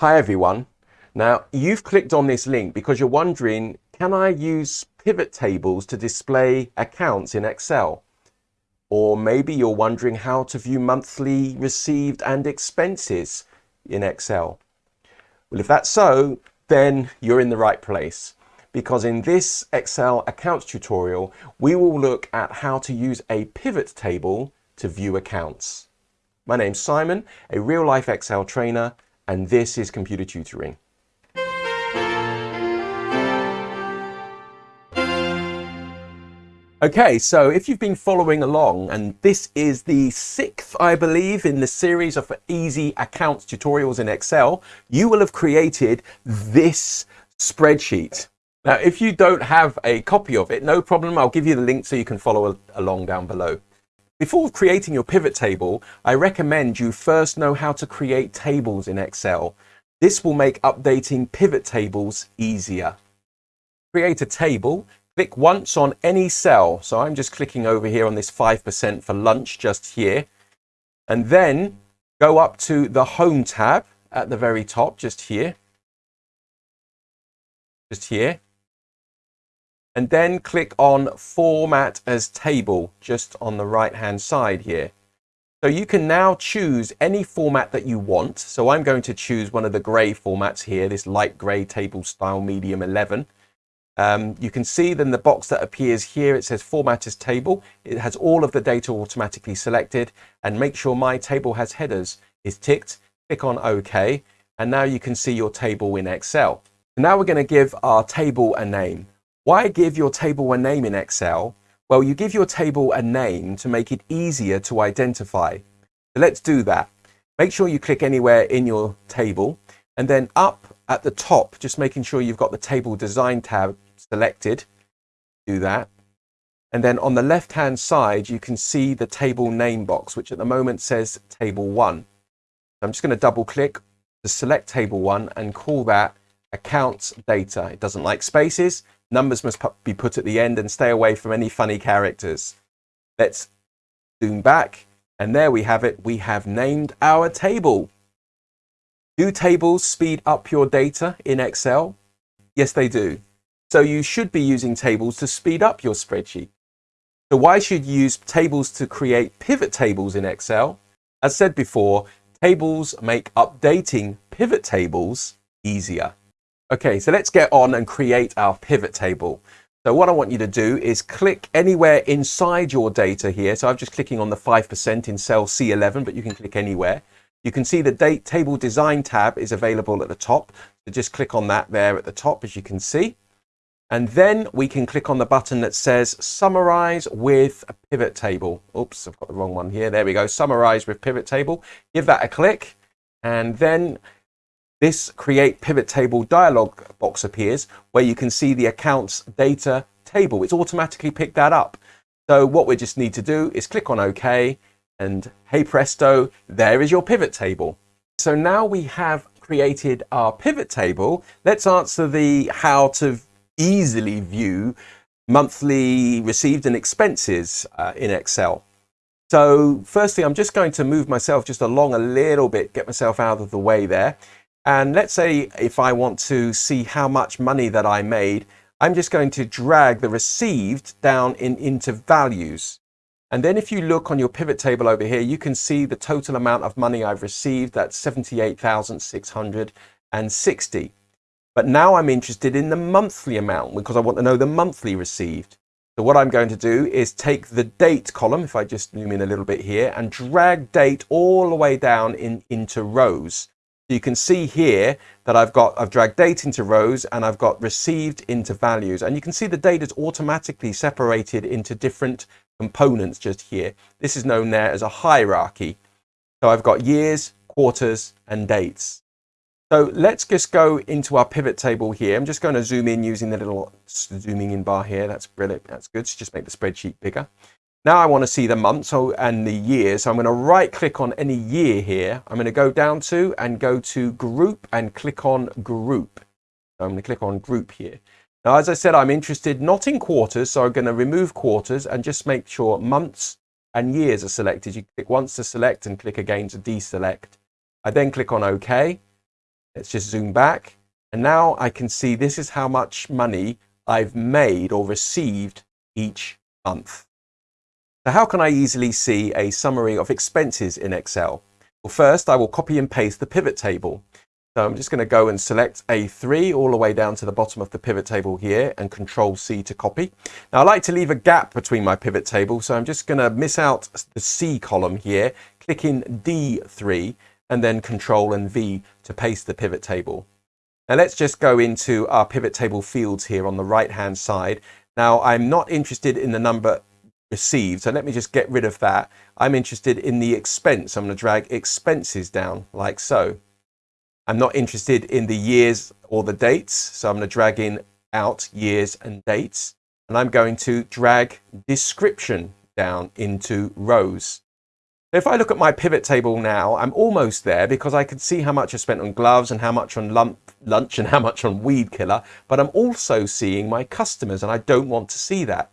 Hi everyone. Now you've clicked on this link because you're wondering, can I use pivot tables to display accounts in Excel? Or maybe you're wondering how to view monthly received and expenses in Excel. Well, if that's so, then you're in the right place because in this Excel accounts tutorial, we will look at how to use a pivot table to view accounts. My name's Simon, a real life Excel trainer and this is computer tutoring. Okay, so if you've been following along, and this is the sixth, I believe, in the series of easy accounts tutorials in Excel, you will have created this spreadsheet. Now, if you don't have a copy of it, no problem. I'll give you the link so you can follow along down below. Before creating your pivot table, I recommend you first know how to create tables in Excel. This will make updating pivot tables easier. Create a table, click once on any cell. So I'm just clicking over here on this 5% for lunch just here. And then go up to the Home tab at the very top, just here. Just here and then click on Format as Table just on the right hand side here. So you can now choose any format that you want. So I'm going to choose one of the gray formats here, this light gray table style medium 11. Um, you can see then the box that appears here, it says format as table. It has all of the data automatically selected and make sure my table has headers is ticked. Click on OK. And now you can see your table in Excel. Now we're going to give our table a name. Why give your table a name in Excel? Well, you give your table a name to make it easier to identify. So let's do that. Make sure you click anywhere in your table and then up at the top, just making sure you've got the table design tab selected. Do that. And then on the left hand side, you can see the table name box, which at the moment says table one. I'm just going to double click to select table one and call that accounts data. It doesn't like spaces. Numbers must be put at the end and stay away from any funny characters. Let's zoom back and there we have it. We have named our table. Do tables speed up your data in Excel? Yes, they do. So you should be using tables to speed up your spreadsheet. So why should you use tables to create pivot tables in Excel? As said before, tables make updating pivot tables easier. Okay, so let's get on and create our pivot table. So what I want you to do is click anywhere inside your data here. So I'm just clicking on the 5% in cell C11, but you can click anywhere. You can see the date table design tab is available at the top. So just click on that there at the top, as you can see. And then we can click on the button that says summarize with a pivot table. Oops, I've got the wrong one here. There we go. Summarize with pivot table. Give that a click. And then this create pivot table dialog box appears where you can see the accounts data table. It's automatically picked that up. So what we just need to do is click on OK and hey presto, there is your pivot table. So now we have created our pivot table. Let's answer the how to easily view monthly received and expenses uh, in Excel. So firstly, I'm just going to move myself just along a little bit, get myself out of the way there. And let's say if I want to see how much money that I made, I'm just going to drag the received down in, into values. And then if you look on your pivot table over here, you can see the total amount of money I've received. That's 78,660. But now I'm interested in the monthly amount because I want to know the monthly received. So what I'm going to do is take the date column, if I just zoom in a little bit here, and drag date all the way down in, into rows. You can see here that I've got, I've dragged date into rows and I've got received into values. And you can see the data is automatically separated into different components just here. This is known there as a hierarchy. So I've got years, quarters, and dates. So let's just go into our pivot table here. I'm just going to zoom in using the little zooming in bar here. That's brilliant. That's good. So just make the spreadsheet bigger. Now I want to see the months and the years. So I'm going to right click on any year here. I'm going to go down to and go to group and click on group. I'm going to click on group here. Now, as I said, I'm interested not in quarters. So I'm going to remove quarters and just make sure months and years are selected. You click once to select and click again to deselect. I then click on OK. Let's just zoom back. And now I can see this is how much money I've made or received each month. So how can I easily see a summary of expenses in Excel? Well, first I will copy and paste the pivot table. So I'm just going to go and select A3 all the way down to the bottom of the pivot table here and Control C to copy. Now I like to leave a gap between my pivot table, so I'm just going to miss out the C column here, click in D3 and then Control and V to paste the pivot table. Now let's just go into our pivot table fields here on the right hand side. Now I'm not interested in the number received, so let me just get rid of that. I'm interested in the expense. I'm going to drag expenses down like so. I'm not interested in the years or the dates, so I'm going to drag in out years and dates. And I'm going to drag description down into rows. If I look at my pivot table now, I'm almost there because I can see how much I spent on gloves and how much on lump, lunch and how much on weed killer, but I'm also seeing my customers and I don't want to see that.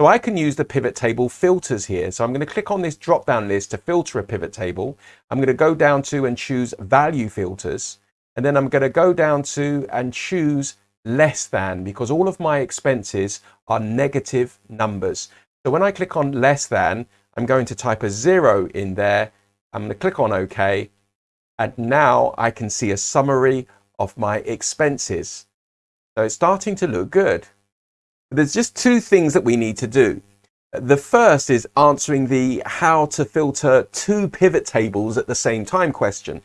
So I can use the pivot table filters here. So I'm going to click on this drop down list to filter a pivot table. I'm going to go down to and choose value filters. And then I'm going to go down to and choose less than because all of my expenses are negative numbers. So when I click on less than, I'm going to type a zero in there. I'm going to click on OK. And now I can see a summary of my expenses. So it's starting to look good. There's just two things that we need to do. The first is answering the how to filter two pivot tables at the same time question.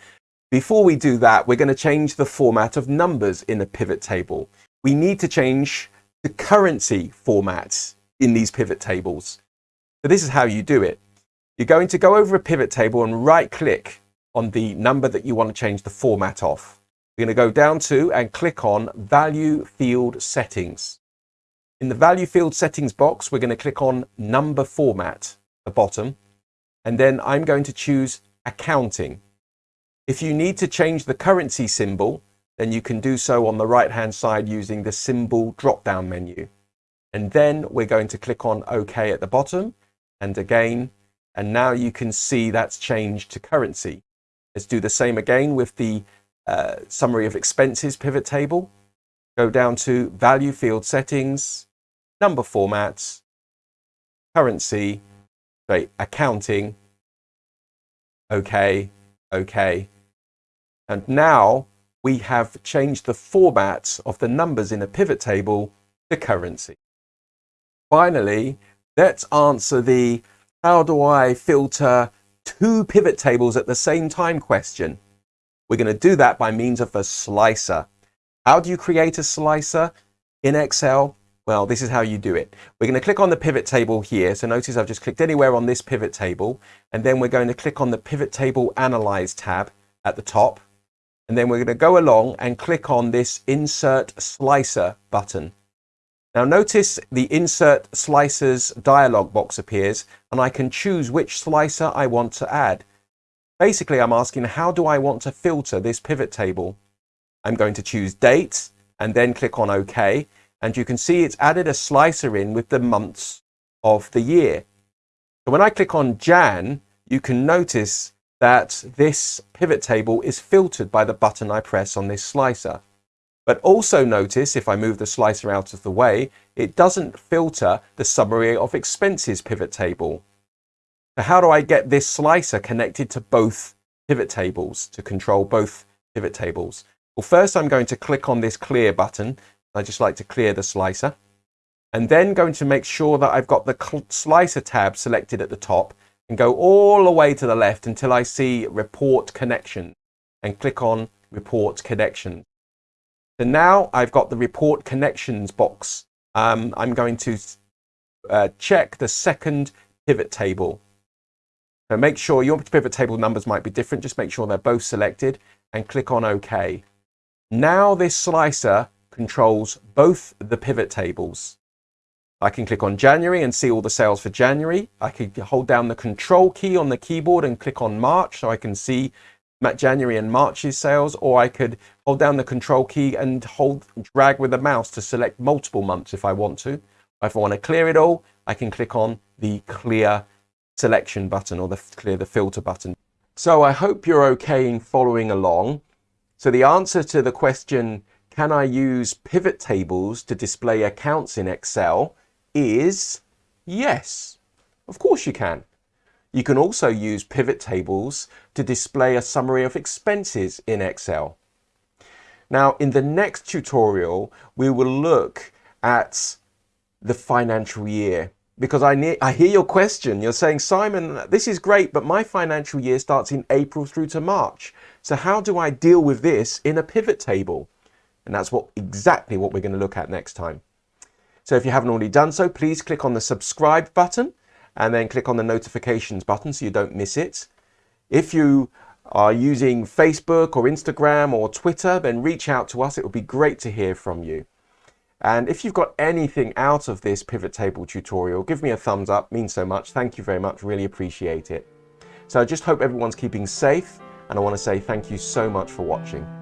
Before we do that, we're going to change the format of numbers in a pivot table. We need to change the currency format in these pivot tables. So this is how you do it. You're going to go over a pivot table and right click on the number that you want to change the format of. You're going to go down to and click on value field settings. In the value field settings box, we're going to click on number format, at the bottom, and then I'm going to choose accounting. If you need to change the currency symbol, then you can do so on the right hand side using the symbol drop down menu. And then we're going to click on OK at the bottom and again, and now you can see that's changed to currency. Let's do the same again with the uh, summary of expenses pivot table. Go down to value field settings, number formats, currency, sorry, accounting, okay, okay. And now we have changed the format of the numbers in a pivot table to currency. Finally, let's answer the how do I filter two pivot tables at the same time question. We're going to do that by means of a slicer. How do you create a slicer in Excel? Well, this is how you do it. We're going to click on the pivot table here. So notice I've just clicked anywhere on this pivot table. And then we're going to click on the pivot table analyze tab at the top. And then we're going to go along and click on this insert slicer button. Now notice the insert slicers dialog box appears and I can choose which slicer I want to add. Basically, I'm asking how do I want to filter this pivot table? I'm going to choose date and then click on OK and you can see it's added a slicer in with the months of the year. So when I click on Jan, you can notice that this pivot table is filtered by the button I press on this slicer. But also notice if I move the slicer out of the way, it doesn't filter the summary of expenses pivot table. So how do I get this slicer connected to both pivot tables to control both pivot tables? Well, first I'm going to click on this clear button I just like to clear the slicer. And then going to make sure that I've got the slicer tab selected at the top and go all the way to the left until I see report connection and click on report connection. So now I've got the report connections box. Um, I'm going to uh, check the second pivot table. So make sure your pivot table numbers might be different. Just make sure they're both selected and click on OK. Now this slicer controls both the pivot tables. I can click on January and see all the sales for January. I can hold down the control key on the keyboard and click on March so I can see January and March's sales or I could hold down the control key and hold drag with the mouse to select multiple months if I want to. If I want to clear it all, I can click on the clear selection button or the clear the filter button. So I hope you're okay in following along. So the answer to the question, can I use pivot tables to display accounts in Excel is yes. Of course you can. You can also use pivot tables to display a summary of expenses in Excel. Now, in the next tutorial, we will look at the financial year because I, I hear your question. You're saying, Simon, this is great, but my financial year starts in April through to March. So how do I deal with this in a pivot table? And that's what exactly what we're going to look at next time. So if you haven't already done so, please click on the subscribe button and then click on the notifications button so you don't miss it. If you are using Facebook or Instagram or Twitter, then reach out to us. It would be great to hear from you. And if you've got anything out of this pivot table tutorial, give me a thumbs up, means so much. Thank you very much, really appreciate it. So I just hope everyone's keeping safe and I want to say thank you so much for watching.